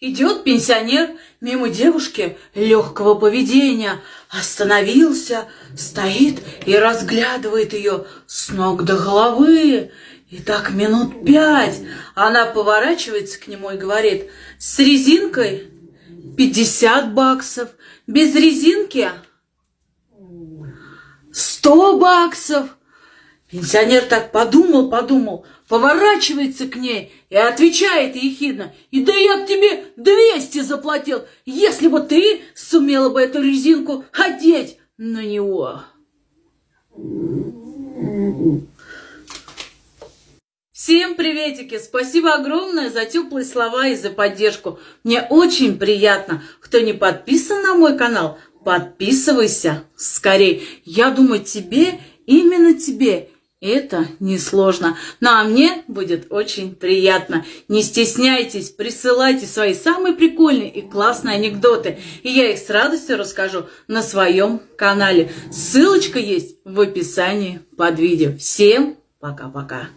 Идет пенсионер мимо девушки легкого поведения, остановился, стоит и разглядывает ее с ног до головы. И так минут пять она поворачивается к нему и говорит, с резинкой 50 баксов, без резинки 100 баксов. Пенсионер так подумал, подумал, поворачивается к ней и отвечает ехидно, «И да я б тебе 200 заплатил, если бы ты сумела бы эту резинку одеть на него». Всем приветики! Спасибо огромное за теплые слова и за поддержку. Мне очень приятно. Кто не подписан на мой канал, подписывайся скорее. Я думаю, тебе, именно тебе это несложно. Ну а мне будет очень приятно. Не стесняйтесь, присылайте свои самые прикольные и классные анекдоты. И я их с радостью расскажу на своем канале. Ссылочка есть в описании под видео. Всем пока-пока.